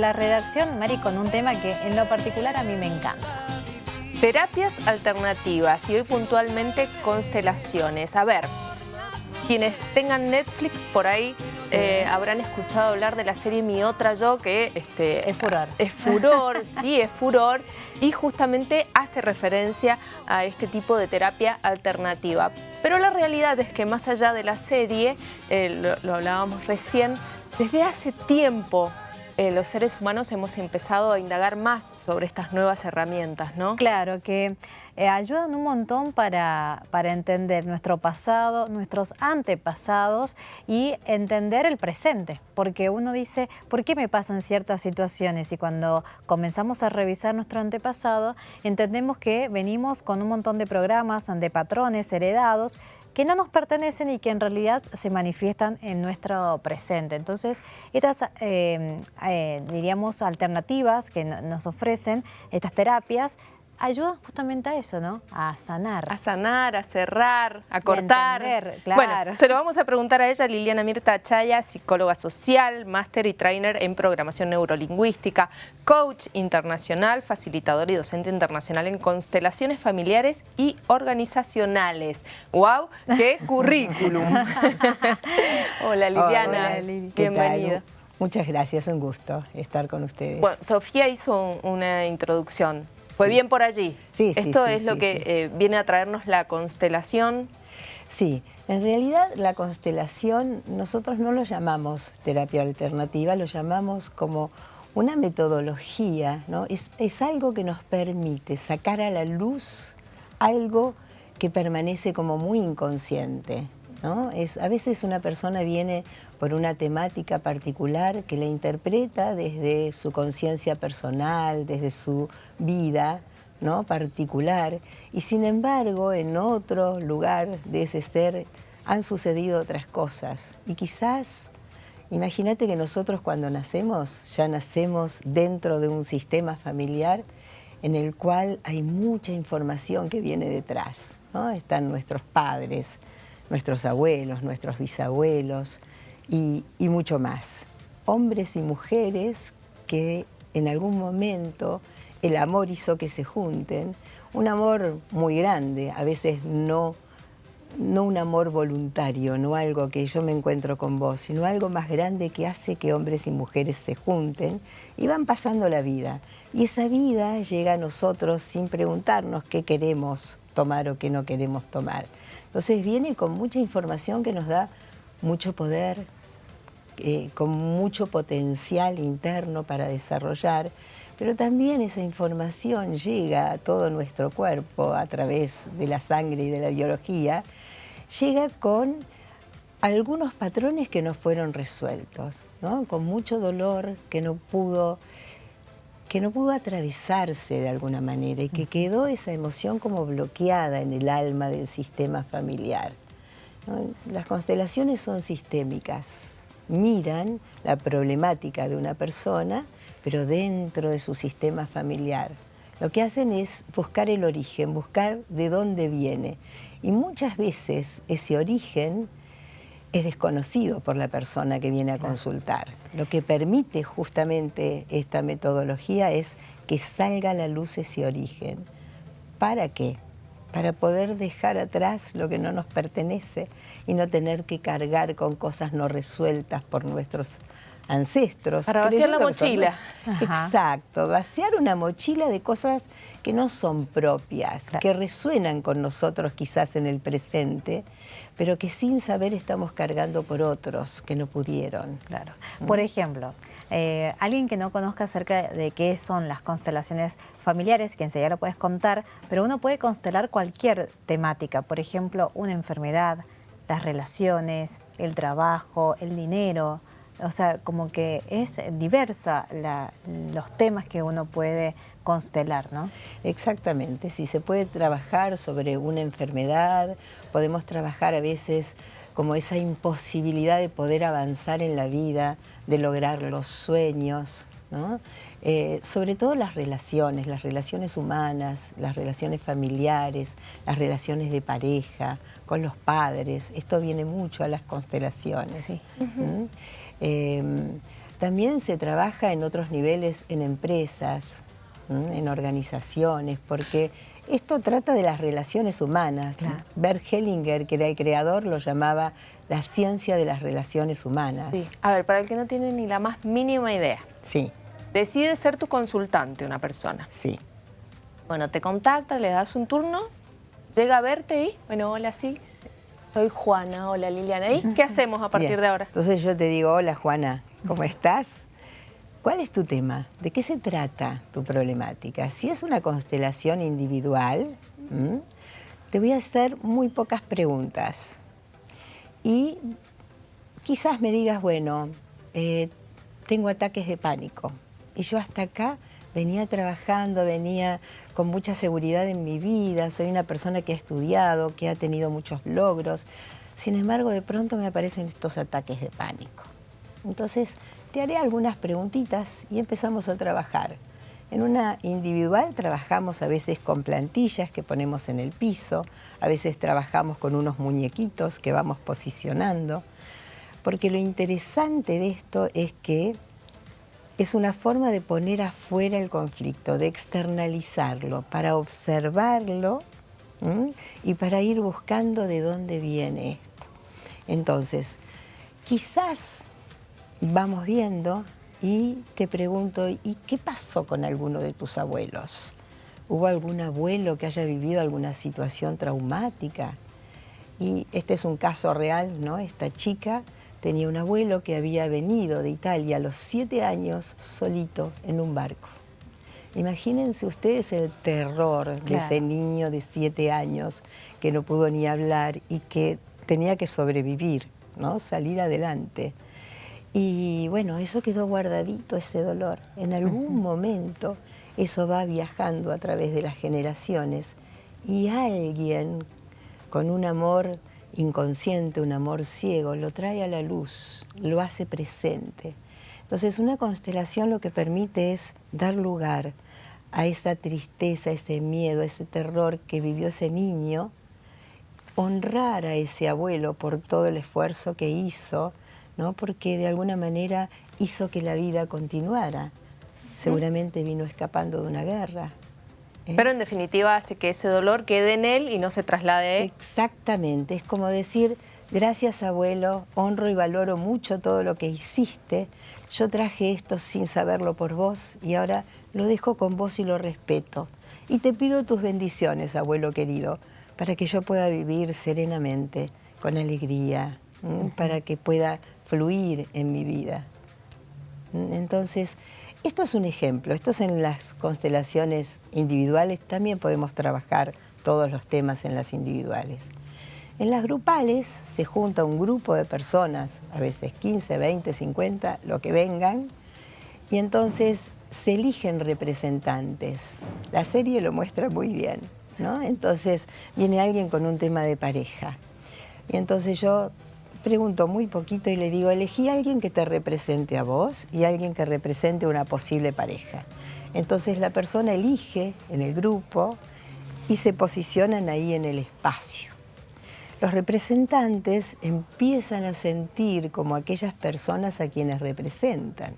la redacción, Mari, con un tema que en lo particular a mí me encanta. Terapias alternativas y hoy puntualmente constelaciones. A ver, quienes tengan Netflix por ahí eh, habrán escuchado hablar de la serie Mi Otra Yo, que este, es furor. Es furor, sí, es furor, y justamente hace referencia a este tipo de terapia alternativa. Pero la realidad es que más allá de la serie, eh, lo hablábamos recién, desde hace tiempo eh, los seres humanos hemos empezado a indagar más sobre estas nuevas herramientas, ¿no? Claro, que eh, ayudan un montón para, para entender nuestro pasado, nuestros antepasados y entender el presente. Porque uno dice, ¿por qué me pasan ciertas situaciones? Y cuando comenzamos a revisar nuestro antepasado, entendemos que venimos con un montón de programas, de patrones heredados que no nos pertenecen y que en realidad se manifiestan en nuestro presente. Entonces, estas, eh, eh, diríamos, alternativas que nos ofrecen, estas terapias, ayudan justamente a eso, ¿no? A sanar. A sanar, a cerrar, a cortar. claro. Bueno, se lo vamos a preguntar a ella, Liliana Mirta Chaya, psicóloga social, máster y trainer en programación neurolingüística, coach internacional, facilitador y docente internacional en constelaciones familiares y organizacionales. ¡Wow! ¡Qué currículum! Hola Liliana, bienvenida. Muchas gracias, un gusto estar con ustedes. Bueno, Sofía hizo una introducción fue bien por allí. Sí, Esto es lo que eh, viene a traernos la constelación. Sí, en realidad la constelación nosotros no lo llamamos terapia alternativa, lo llamamos como una metodología, ¿no? Es, es algo que nos permite sacar a la luz algo que permanece como muy inconsciente. Es, a veces una persona viene por una temática particular que la interpreta desde su conciencia personal, desde su vida ¿no? particular, y sin embargo en otro lugar de ese ser han sucedido otras cosas. Y quizás, imagínate que nosotros cuando nacemos, ya nacemos dentro de un sistema familiar en el cual hay mucha información que viene detrás. ¿no? Están nuestros padres, nuestros abuelos, nuestros bisabuelos y, mucho más. Hombres y mujeres que en algún momento el amor hizo que se junten, un amor muy grande, a veces no, no un amor voluntario, no algo que yo me encuentro con vos, sino algo más grande que hace que hombres y mujeres se junten y van pasando la vida. Y esa vida llega a nosotros sin preguntarnos qué queremos tomar o qué no queremos tomar. Entonces viene con mucha información que nos da mucho poder, eh, con mucho potencial interno para desarrollar, pero también esa información llega a todo nuestro cuerpo a través de la sangre y de la biología, llega con algunos patrones que no fueron resueltos, con mucho dolor que no pudo que no pudo atravesarse de alguna manera y que quedó esa emoción como bloqueada en el alma del sistema familiar. Las constelaciones son sistémicas, miran la problemática de una persona, pero dentro de su sistema familiar. Lo que hacen es buscar el origen, buscar de dónde viene. Y muchas veces ese origen es desconocido por la persona que viene a consultar. Lo que permite justamente esta metodología es que salga a la luz ese origen. ¿Para qué? Para poder dejar atrás lo que no nos pertenece y no tener que cargar con cosas no resueltas por nuestros ancestros. Para vaciar la mochila. Exacto, vaciar una mochila de cosas que no son propias, que resuenan con nosotros quizás en el presente, pero que sin saber estamos cargando por otros que no pudieron. Claro. ¿Mm? Por ejemplo, eh, alguien que no conozca acerca de qué son las constelaciones familiares, que enseguida lo puedes contar, pero uno puede constelar cualquier temática, por ejemplo, una enfermedad, las relaciones, el trabajo, el dinero, o sea, como que es diversa los temas que uno puede constelar, ¿no? Exactamente, si se puede trabajar sobre una enfermedad, podemos trabajar a veces como esa imposibilidad de poder avanzar en la vida, de lograr los sueños, ¿no? Eh, sobre todo las relaciones, las relaciones humanas, las relaciones familiares, las relaciones de pareja, con los padres, esto viene mucho a las constelaciones. Sí. Em, también se trabaja en otros niveles en empresas, en organizaciones, porque esto trata de las relaciones humanas. Bert Hellinger, que era el creador, lo llamaba la ciencia de las relaciones humanas. A ver, para el que no tiene ni la más mínima idea. Sí. Decide ser tu consultante una persona. Sí. Bueno, te contacta, le das un turno, llega a verte y, bueno, hola, sí, soy Juana, hola Liliana. ¿Y qué hacemos a partir de ahora? Entonces yo te digo, hola Juana, ¿cómo estás? ¿Cuál es tu tema? ¿De qué se trata tu problemática? Si es una constelación individual, te voy a hacer muy pocas preguntas. Y quizás me digas, bueno, eh, tengo ataques de pánico. Y yo hasta acá venía trabajando, venía con mucha seguridad en mi vida, soy una persona que ha estudiado, que ha tenido muchos logros. Sin embargo, de pronto me aparecen estos ataques de pánico. Entonces, te haré algunas preguntitas y empezamos a trabajar. En una individual trabajamos a veces con plantillas que ponemos en el piso, a veces trabajamos con unos muñequitos que vamos posicionando, porque lo interesante de esto es que es una forma de poner afuera el conflicto, de externalizarlo, para observarlo y para ir buscando de dónde viene esto. Entonces, quizás vamos viendo y te pregunto, ¿y qué pasó con alguno de tus abuelos? ¿Hubo algún abuelo que haya vivido alguna situación traumática? Y este es un caso real, ¿no? Esta chica tenía un abuelo que había venido de Italia a los siete años solito en un barco. Imagínense ustedes el terror de ese niño de siete años que no pudo ni hablar y que tenía que sobrevivir, ¿no? salir adelante. Y bueno, eso quedó guardadito, ese dolor. En algún momento eso va viajando a través de las generaciones y alguien con un amor inconsciente, un amor ciego, lo trae a la luz, lo hace presente. Entonces una constelación lo que permite es dar lugar a esa tristeza, ese miedo, ese terror que vivió ese niño, honrar a ese abuelo por todo el esfuerzo que hizo, porque de alguna manera hizo que la vida continuara. Seguramente vino escapando de una guerra. ¿Eh? Pero en definitiva hace que ese dolor quede en él y no se traslade. Exactamente, es como decir, gracias abuelo, honro y valoro mucho todo lo que hiciste, yo traje esto sin saberlo por vos y ahora lo dejo con vos y lo respeto. Y te pido tus bendiciones, abuelo querido, para que yo pueda vivir serenamente, con alegría, para que pueda fluir en mi vida. Entonces, esto es un ejemplo, esto es en las constelaciones individuales, también podemos trabajar todos los temas en las individuales. En las grupales se junta un grupo de personas, a veces 15, 20, 50, lo que vengan, y entonces se eligen representantes. La serie lo muestra muy bien, ¿no? Entonces viene alguien con un tema de pareja, y entonces yo pregunto muy poquito y le digo, elegí a alguien que te represente a vos y alguien que represente una posible pareja. Entonces la persona elige en el grupo y se posicionan ahí en el espacio. Los representantes empiezan a sentir como aquellas personas a quienes representan.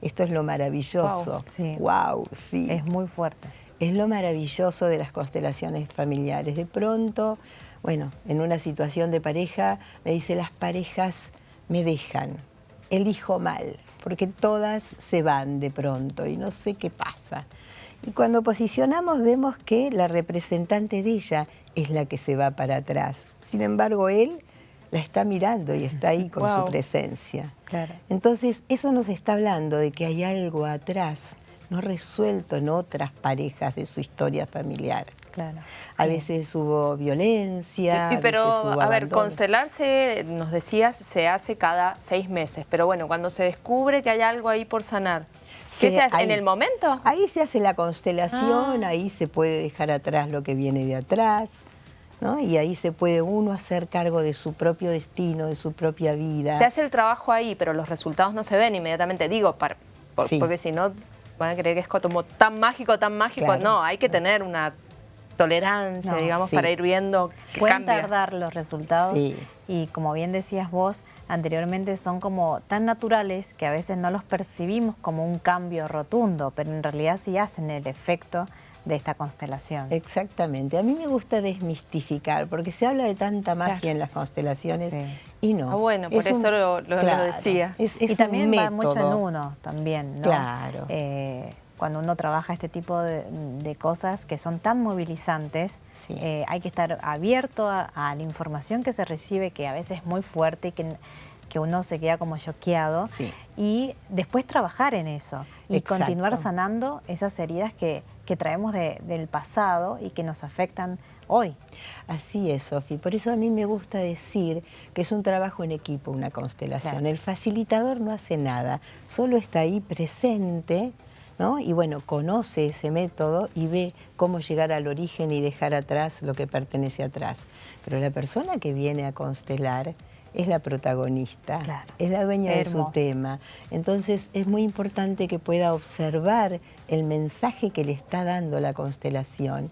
Esto es lo maravilloso. Wow, sí. Es muy fuerte. Es lo maravilloso de las constelaciones familiares. De pronto bueno, en una situación de pareja me dice las parejas me dejan, elijo mal, porque todas se van de pronto y no sé qué pasa. Y cuando posicionamos vemos que la representante de ella es la que se va para atrás. Sin embargo, él la está mirando y está ahí con su presencia. Entonces, eso nos está hablando de que hay algo atrás, no resuelto en otras parejas de su historia familiar. Claro. A veces hubo violencia. Sí, pero a, ver, constelarse, nos decías, se hace cada seis meses. Pero bueno, cuando se descubre que hay algo ahí por sanar, ¿qué se, hace? ¿En el momento? Ahí se hace la constelación, ah. ahí se puede dejar atrás lo que viene de atrás. ¿no? Y ahí se puede uno hacer cargo de su propio destino, de su propia vida. Se hace el trabajo ahí, pero los resultados no se ven inmediatamente. Digo, porque si no van a creer que es como tan mágico, tan mágico. No, hay que tener una tolerancia, No, digamos, sí. para ir viendo que Pueden cambia. tardar los resultados Sí. y como bien decías vos anteriormente son como tan naturales que a veces no los percibimos como un cambio rotundo, pero en realidad sí hacen el efecto de esta constelación. Exactamente. A mí me gusta desmistificar, porque se habla de tanta magia Claro. en las constelaciones Sí. y no. Ah, bueno, por Es eso lo- lo- lo decía. Es, es y también un va mucho en uno también, ¿no? Claro. Eh, cuando uno trabaja este tipo de, de cosas que son tan movilizantes, Sí. eh, hay que estar abierto a, a la información que se recibe, que a veces es muy fuerte y que, que uno se queda como choqueado, Sí. y después trabajar en eso y Exacto. continuar sanando esas heridas que, que traemos de- del pasado y que nos afectan hoy. Así es, Sofi. Por eso a mí me gusta decir que es un trabajo en equipo, una constelación. Claro. El facilitador no hace nada, solo está ahí presente, ¿no? Y bueno, conoce ese método y ve cómo llegar al origen y dejar atrás lo que pertenece atrás. Pero la persona que viene a constelar es la protagonista, Claro. es la dueña de su tema. Entonces es muy importante que pueda observar el mensaje que le está dando la constelación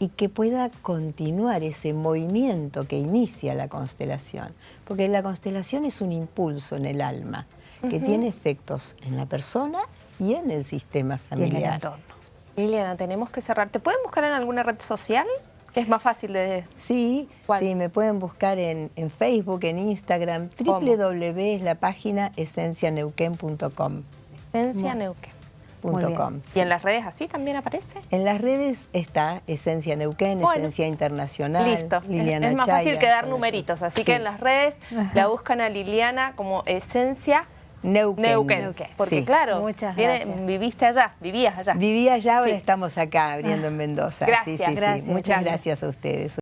y que pueda continuar ese movimiento que inicia la constelación. Porque la constelación es un impulso en el alma que tiene efectos en la persona y en el sistema Y en el familiar. entorno. Liliana, tenemos que cerrar. ¿Te pueden buscar en alguna red social? Es más fácil de... Sí, ¿Cuál? sí, me pueden buscar en, en Facebook, en Instagram, www es la página esencianeuquén.com. Esencia Neuquén. Muy bien. .com. ¿Y en las redes así también aparece? En las redes está Esencia Neuquén, Bueno. Esencia Internacional, Listo. Es- Liliana es más Chaya, fácil que dar numeritos, así Sí. que en las redes la buscan a Liliana como Esencia Neuquén. Neuquén. Neuquén. Porque Sí. claro, Muchas viene- viviste allá, vivías allá. Vivía allá, ahora Sí. estamos acá abriendo en Mendoza. Gracias, sí, sí, sí. gracias, Muchas gracias a ustedes.